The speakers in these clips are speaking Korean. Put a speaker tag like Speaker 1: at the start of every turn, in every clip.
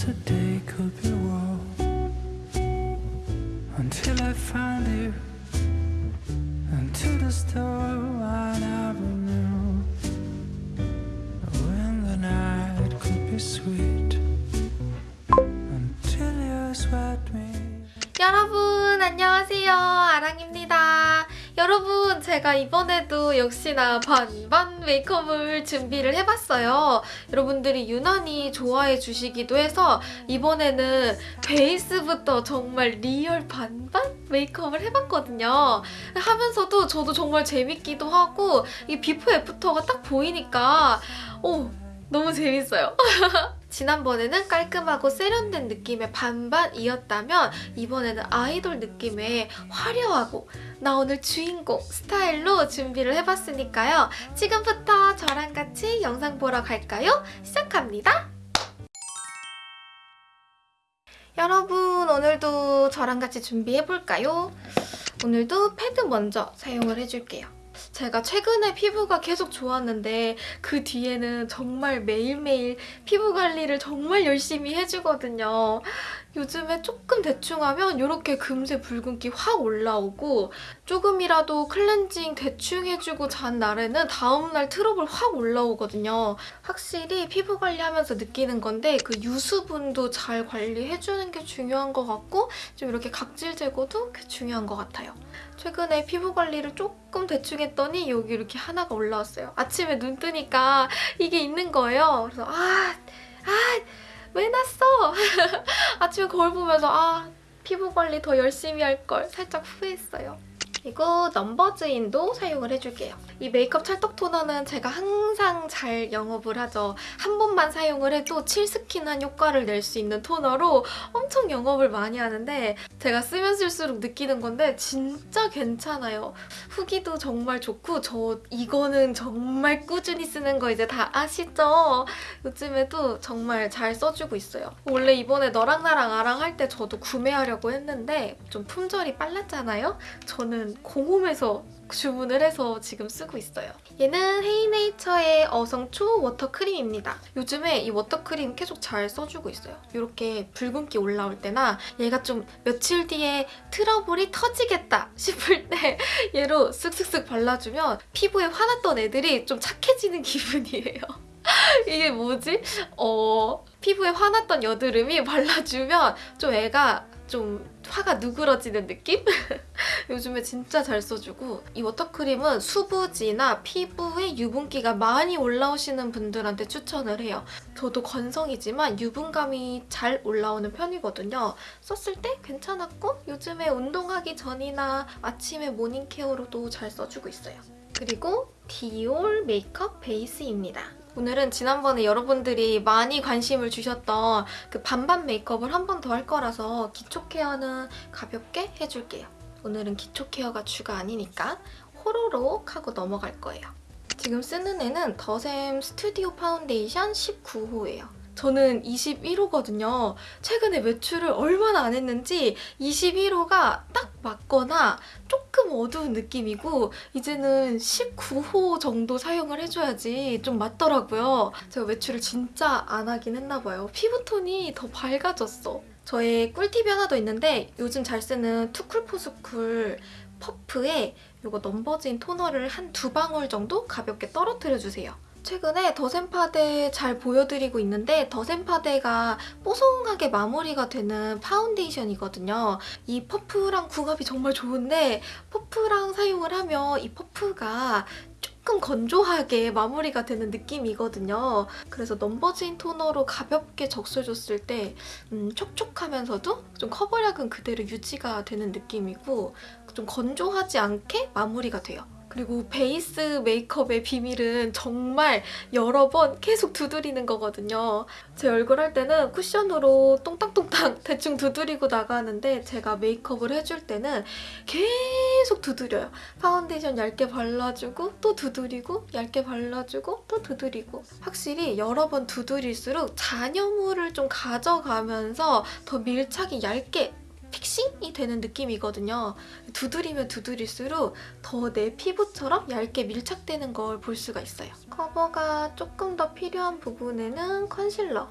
Speaker 1: today could be wrong until I found you and to the store I never knew when the night could be sweet until you swept me.
Speaker 2: 여러분 안녕하세요 아랑입니다 여러분 제가 이번에도 역시나 반반 메이크업을 준비를 해봤어요. 여러분들이 유난히 좋아해 주시기도 해서 이번에는 베이스부터 정말 real 반반 메이크업을 해봤거든요. 하면서도 저도 정말 재밌기도 하고 이 비포 애프터가 딱 보이니까 오 너무 재밌어요 지난번에는 깔끔하고 세련된 느낌의 반반이었다면 이번에는 아이돌 느낌의 화려하고 나 오늘 주인공 스타일로 준비를 해봤으니까요. 지금부터 저랑 같이 영상 보러 갈까요? 시작합니다. 여러분 오늘도 저랑 같이 준비해볼까요? 오늘도 패드 먼저 사용을 해줄게요. 제가 최근에 피부가 계속 좋았는데 그 뒤에는 정말 매일매일 피부 관리를 정말 열심히 해주거든요. 요즘에 조금 대충 하면 이렇게 금세 붉은기 확 올라오고 조금이라도 클렌징 대충 해주고 잔 날에는 다음날 트러블 확 올라오거든요. 확실히 피부 관리하면서 느끼는 건데 그 유수분도 잘 관리해주는 게 중요한 것 같고 좀 이렇게 각질 제거도 중요한 것 같아요. 최근에 피부 관리를 조금 대충 했더니 여기 이렇게 하나가 올라왔어요. 아침에 눈 뜨니까 이게 있는 거예요. 그래서 아, 아, 왜 났어? 아침에 거울 보면서 아, 피부 관리 더 열심히 할 걸 살짝 후회했어요. 그리고 넘버즈인도 사용을 해줄게요. 이 메이크업 찰떡 토너는 제가 항상 잘 영업을 하죠. 한 번만 사용을 해도 칠스킨한 효과를 낼 수 있는 토너로 엄청 영업을 많이 하는데 제가 쓰면 쓸수록 느끼는 건데 진짜 괜찮아요. 후기도 정말 좋고 저 이거는 정말 꾸준히 쓰는 거 이제 다 아시죠? 요즘에도 정말 잘 써주고 있어요. 원래 이번에 너랑 나랑 아랑 할 때 저도 구매하려고 했는데 좀 품절이 빨랐잖아요? 저는 공홈에서 주문을 해서 지금 쓰고 있어요. 얘는 헤이네이처의 어성초 water cream입니다. 요즘에 이 water cream 계속 잘 써주고 있어요. 이렇게 붉은기 올라올 때나 얘가 좀 며칠 뒤에 트러블이 터지겠다 싶을 때 얘로 쓱쓱쓱 발라주면 피부에 화났던 애들이 좀 착해지는 기분이에요. 이게 뭐지? 어... 피부에 화났던 여드름이 발라주면 좀 애가 좀 화가 누그러지는 느낌? 요즘에 진짜 잘 써주고 이 water cream은 수부지나 피부에 유분기가 많이 올라오시는 분들한테 추천을 해요. 저도 건성이지만 유분감이 잘 올라오는 편이거든요. 썼을 때 괜찮았고 요즘에 운동하기 전이나 아침에 morning care로도 잘 써주고 있어요. 그리고 Dior 메이크업 베이스입니다. 오늘은 지난번에 여러분들이 많이 관심을 주셨던 그 반반 메이크업을 한 번 더 할 거라서 기초 care는 가볍게 해줄게요. 오늘은 기초 care가 주가 아니니까 호로록 하고 넘어갈 거예요. 지금 쓰는 애는 the SAEM 스튜디오 파운데이션 19호예요. 저는 21호거든요. 최근에 외출을 얼마나 안 했는지 21호가 딱 맞거나 조금 어두운 느낌이고 이제는 19호 정도 사용을 해줘야지 좀 맞더라고요. 제가 외출을 진짜 안 하긴 했나 봐요. 피부톤이 더 밝아졌어. 저의 꿀팁이 하나 더 있는데 요즘 잘 쓰는 too cool for school 퍼프에 이거 numbuzin 토너를 한 두 방울 정도 가볍게 떨어뜨려주세요. 최근에 the SAEM 파데 잘 보여드리고 있는데 the SAEM 파데가 뽀송하게 마무리가 되는 파운데이션이거든요. 이 퍼프랑 궁합이 정말 좋은데 퍼프랑 사용을 하면 이 퍼프가 조금 건조하게 마무리가 되는 느낌이거든요. 그래서 numbuzin 토너로 가볍게 적셔줬을 때 음, 촉촉하면서도 좀 커버력은 그대로 유지가 되는 느낌이고 좀 건조하지 않게 마무리가 돼요. 그리고 베이스 메이크업의 비밀은 정말 여러 번 계속 두드리는 거거든요. 제 얼굴 할 때는 쿠션으로 똥땅똥땅 대충 두드리고 나가는데 제가 메이크업을 해줄 때는 계속 두드려요. 파운데이션 얇게 발라주고 또 두드리고 얇게 발라주고 또 두드리고 확실히 여러 번 두드릴수록 잔여물을 좀 가져가면서 더 밀착이 얇게 픽싱이 되는 느낌이거든요. 두드리면 두드릴수록 더 내 피부처럼 얇게 밀착되는 걸 볼 수가 있어요. 커버가 조금 더 필요한 부분에는 컨실러.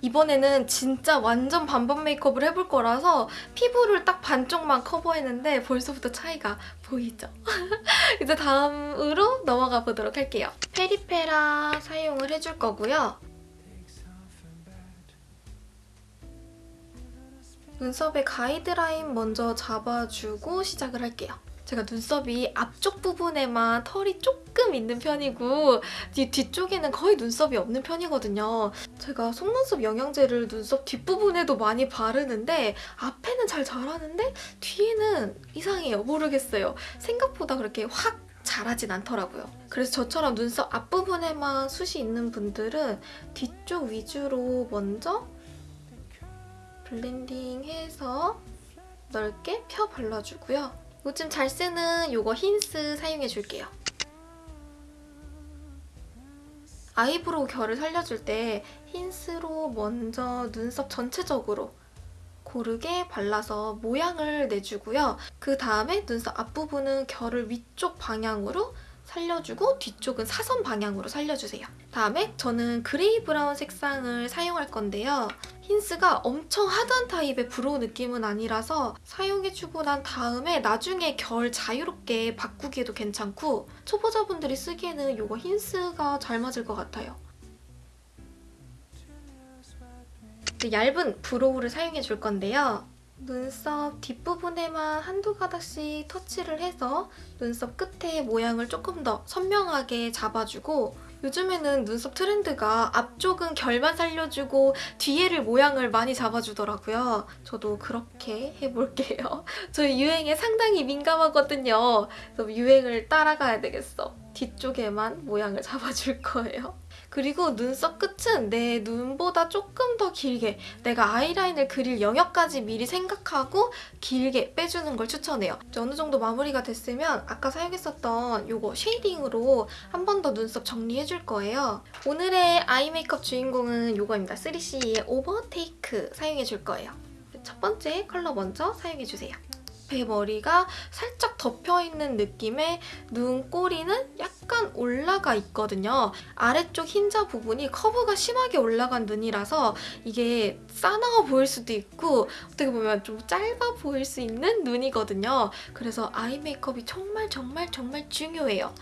Speaker 2: 이번에는 진짜 완전 반반 메이크업을 해볼 거라서 피부를 딱 반쪽만 커버했는데 벌써부터 차이가 보이죠? 이제 다음으로 넘어가 보도록 할게요. 페리페라 사용을 해줄 거고요. 눈썹의 가이드라인 먼저 잡아주고 시작을 할게요. 제가 눈썹이 앞쪽 부분에만 털이 조금 있는 편이고 뒤, 뒤쪽에는 거의 눈썹이 없는 편이거든요. 제가 속눈썹 영양제를 눈썹 뒷부분에도 많이 바르는데 앞에는 잘 자라는데 뒤에는 이상해요. 모르겠어요. 생각보다 그렇게 확 자라진 않더라고요. 그래서 저처럼 눈썹 앞부분에만 숱이 있는 분들은 뒤쪽 위주로 먼저 블렌딩 해서 넓게 펴 발라주고요. 요즘 잘 쓰는 요거 hince 사용해줄게요. eyebrow 결을 살려줄 때 hince로 먼저 눈썹 전체적으로 고르게 발라서 모양을 내주고요. 그 다음에 눈썹 앞부분은 결을 위쪽 방향으로 살려주고 뒤쪽은 사선 방향으로 살려주세요. 다음에 저는 gray brown 색상을 사용할 건데요. hince가 엄청 hard한 타입의 brow 느낌은 아니라서 사용해주고 난 다음에 나중에 결 자유롭게 바꾸기에도 괜찮고 초보자분들이 쓰기에는 이거 hince가 잘 맞을 것 같아요. 이제 얇은 brow를 사용해 줄 건데요. 눈썹 뒷부분에만 한두 가닥씩 터치를 해서 눈썹 끝에 모양을 조금 더 선명하게 잡아주고 요즘에는 눈썹 트렌드가 앞쪽은 결만 살려주고 뒤에를 모양을 많이 잡아주더라고요. 저도 그렇게 해볼게요. 저 유행에 상당히 민감하거든요. 그래서 유행을 따라가야 되겠어. 뒤쪽에만 모양을 잡아줄 거예요. 그리고 눈썹 끝은 내 눈보다 조금 더 길게 내가 아이라인을 그릴 영역까지 미리 생각하고 길게 빼주는 걸 추천해요. 어느 정도 마무리가 됐으면 아까 사용했었던 이거 shading으로 한 번 더 눈썹 정리해줄 거예요. 오늘의 eye 메이크업 주인공은 이거입니다. 3CE의 오버테이크 사용해줄 거예요. 첫 번째 컬러 먼저 사용해주세요. 앞머리가 살짝 덮여있는 느낌의 눈꼬리는 약간 올라가 있거든요. 아래쪽 흰자 부분이 커브가 심하게 올라간 눈이라서 이게 싸나워 보일 수도 있고 어떻게 보면 좀 짧아 보일 수 있는 눈이거든요. 그래서 아이 메이크업이 정말 정말 정말 중요해요.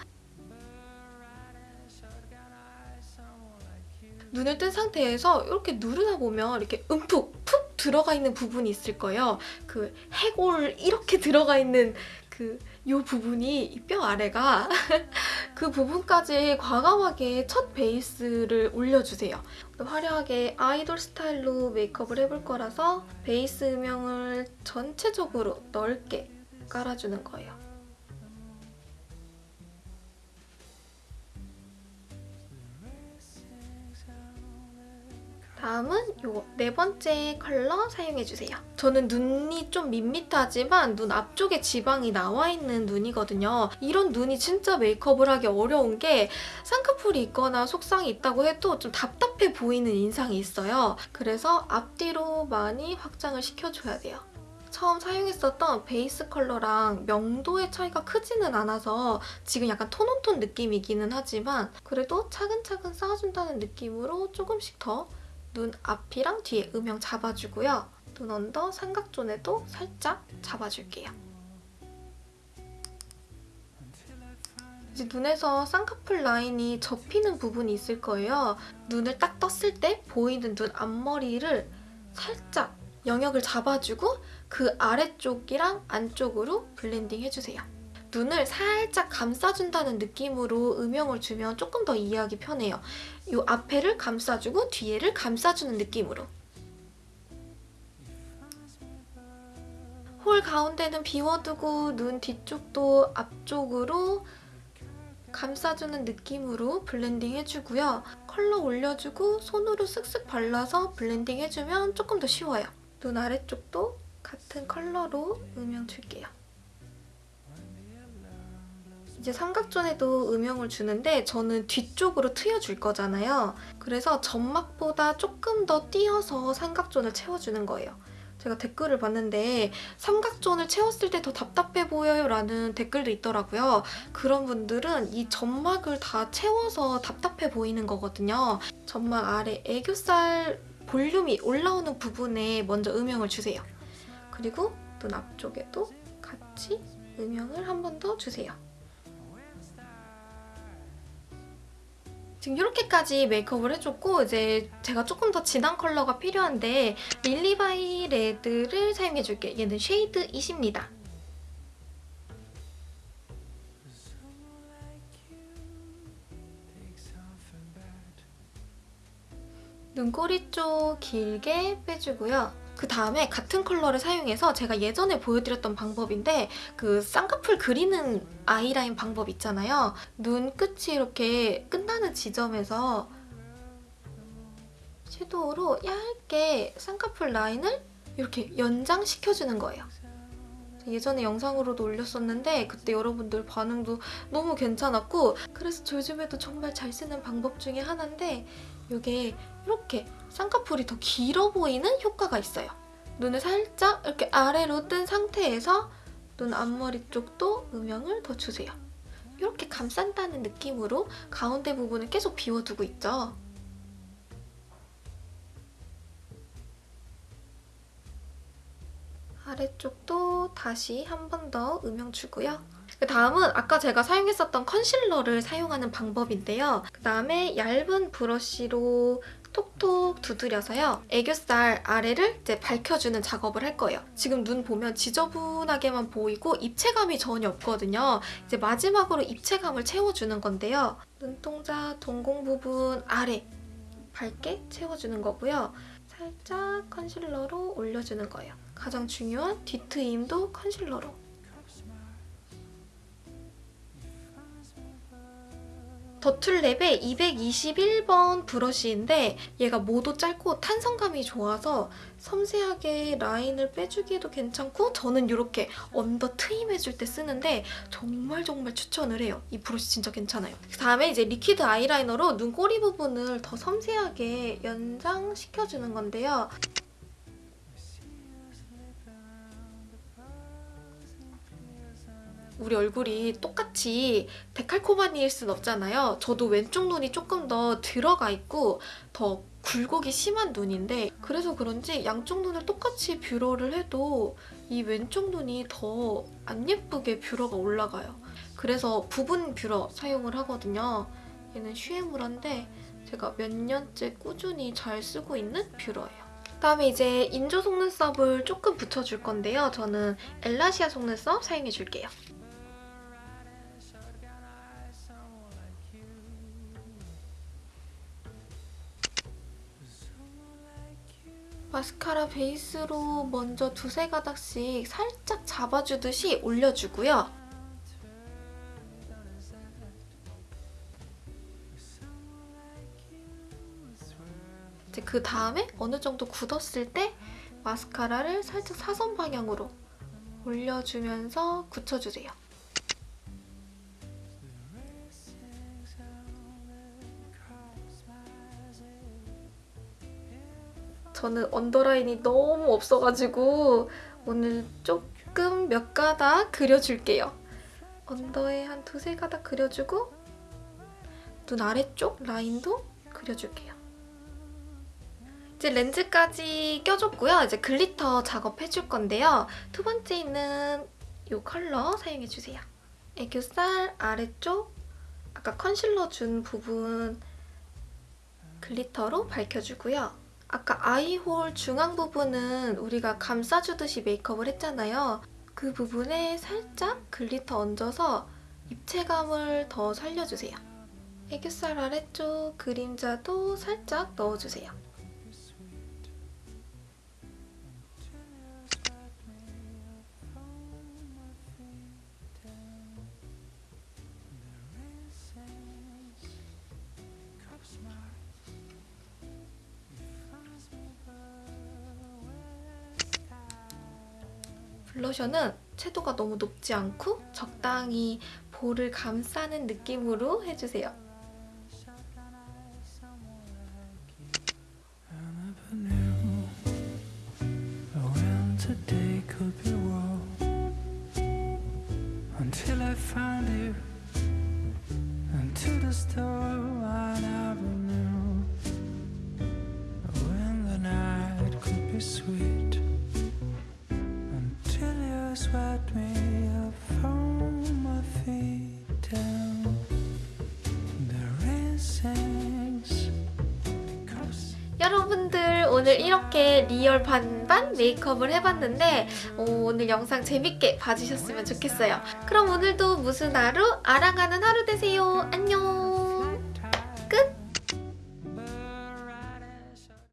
Speaker 2: 눈을 뜬 상태에서 이렇게 누르다 보면 이렇게 움푹 푹 들어가 있는 부분이 있을 거예요. 그 해골 이렇게 들어가 있는 그 요 부분이 이 뼈 아래가 그 부분까지 과감하게 첫 베이스를 올려주세요. 화려하게 아이돌 스타일로 메이크업을 해볼 거라서 베이스 음영을 전체적으로 넓게 깔아주는 거예요. 다음은 요 네 번째 컬러 사용해주세요. 저는 눈이 좀 밋밋하지만 눈 앞쪽에 지방이 나와 있는 눈이거든요. 이런 눈이 진짜 메이크업을 하기 어려운 게 쌍꺼풀이 있거나 속상이 있다고 해도 좀 답답해 보이는 인상이 있어요. 그래서 앞뒤로 많이 확장을 시켜줘야 돼요. 처음 사용했었던 베이스 컬러랑 명도의 차이가 크지는 않아서 지금 약간 톤온톤 느낌이기는 하지만 그래도 차근차근 쌓아준다는 느낌으로 조금씩 더 눈 앞이랑 뒤에 음영 잡아주고요. 눈 언더 삼각존에도 살짝 잡아줄게요. 이제 눈에서 쌍꺼풀 라인이 접히는 부분이 있을 거예요. 눈을 딱 떴을 때 보이는 눈 앞머리를 살짝 영역을 잡아주고 그 아래쪽이랑 안쪽으로 블렌딩 해주세요. 눈을 살짝 감싸준다는 느낌으로 음영을 주면 조금 더 이해하기 편해요. 이 앞에를 감싸주고 뒤에를 감싸주는 느낌으로. hole 가운데는 비워두고 눈 뒤쪽도 앞쪽으로 감싸주는 느낌으로 블렌딩 해주고요. 컬러 올려주고 손으로 쓱쓱 발라서 블렌딩 해주면 조금 더 쉬워요. 눈 아래쪽도 같은 컬러로 음영 줄게요. 이제 삼각존에도 음영을 주는데 저는 뒤쪽으로 트여줄 거잖아요. 그래서 점막보다 조금 더 띄어서 삼각존을 채워주는 거예요. 제가 댓글을 봤는데 삼각존을 채웠을 때 더 답답해 보여요 라는 댓글도 있더라고요. 그런 분들은 이 점막을 다 채워서 답답해 보이는 거거든요. 점막 아래 애교살 볼륨이 올라오는 부분에 먼저 음영을 주세요. 그리고 눈 앞쪽에도 같이 음영을 한 번 더 주세요. 지금 이렇게까지 메이크업을 해줬고 이제 제가 조금 더 진한 컬러가 필요한데 릴리바이레드를 사용해줄게요. 얘는 shade 20입니다. 눈꼬리 쪽 길게 빼주고요. 그 다음에 같은 컬러를 사용해서 제가 예전에 보여드렸던 방법인데 그 쌍꺼풀 그리는 아이라인 방법 있잖아요. 눈 끝이 이렇게 끝나는 지점에서 섀도우로 얇게 쌍꺼풀 라인을 이렇게 연장시켜주는 거예요. 예전에 영상으로도 올렸었는데 그때 여러분들 반응도 너무 괜찮았고 그래서 저 요즘에도 정말 잘 쓰는 방법 중에 하나인데 이게 이렇게 쌍꺼풀이 더 길어 보이는 효과가 있어요. 눈을 살짝 이렇게 아래로 뜬 상태에서 눈 앞머리 쪽도 음영을 더 주세요. 이렇게 감싼다는 느낌으로 가운데 부분을 계속 비워두고 있죠. 아래쪽도 다시 한 번 더 음영 주고요. 그 다음은 아까 제가 사용했었던 컨실러를 사용하는 방법인데요. 그 다음에 얇은 브러쉬로 톡톡 두드려서요. 애교살 아래를 이제 밝혀주는 작업을 할 거예요. 지금 눈 보면 지저분하게만 보이고 입체감이 전혀 없거든요. 이제 마지막으로 입체감을 채워주는 건데요. 눈동자 동공 부분 아래 밝게 채워주는 거고요. 살짝 concealer로 올려주는 거예요. 가장 중요한 뒤트임도 concealer로. 더툴랩의 221번 브러쉬인데 얘가 모도 짧고 탄성감이 좋아서 섬세하게 라인을 빼주기에도 괜찮고 저는 이렇게 under 트임해줄 때 쓰는데 정말 정말 추천을 해요. 이 브러쉬 진짜 괜찮아요. 그 다음에 이제 liquid 아이라이너로 눈꼬리 부분을 더 섬세하게 연장시켜주는 건데요. 우리 얼굴이 똑같이 데칼코마니일 순 없잖아요. 저도 왼쪽 눈이 조금 더 들어가 있고 더 굴곡이 심한 눈인데 그래서 그런지 양쪽 눈을 똑같이 뷰러를 해도 이 왼쪽 눈이 더 안 예쁘게 뷰러가 올라가요. 그래서 부분 뷰러 사용을 하거든요. 얘는 슈에무라인데 제가 몇 년째 꾸준히 잘 쓰고 있는 뷰러예요. 그다음에 이제 인조 속눈썹을 조금 붙여줄 건데요. 저는 엘라시아 속눈썹 사용해줄게요. 마스카라 베이스로 먼저 두세 가닥씩 살짝 잡아주듯이 올려주고요. 그 다음에 어느 정도 굳었을 때 마스카라를 살짝 사선 방향으로 올려주면서 굳혀주세요. 저는 언더라인이 너무 없어가지고 오늘 조금 몇 가닥 그려줄게요. 언더에 한 두세 가닥 그려주고 눈 아래쪽 라인도 그려줄게요. 이제 렌즈까지 껴줬고요. 이제 glitter 작업해줄 건데요. 두 번째 있는 이 컬러 사용해주세요. 애교살 아래쪽 아까 컨실러 준 부분 glitter로 밝혀주고요. 아까 eye hole 중앙 부분은 우리가 감싸주듯이 메이크업을 했잖아요. 그 부분에 살짝 glitter 얹어서 입체감을 더 살려주세요. 애교살 아래쪽 그림자도 살짝 넣어주세요. 블러셔는 채도가 너무 높지 않고 적당히 볼을 감싸는 느낌으로 해주세요.
Speaker 1: I swept me up from my feet down the risings
Speaker 2: 여러분들 오늘 이렇게 real 반반 메이크업을 해봤는데 어, 오, 늘 영상 재밌게 봐주셨으면 좋겠어요. 그럼 오늘도 무슨 하루? 알아가는 하루 되세요. 안녕!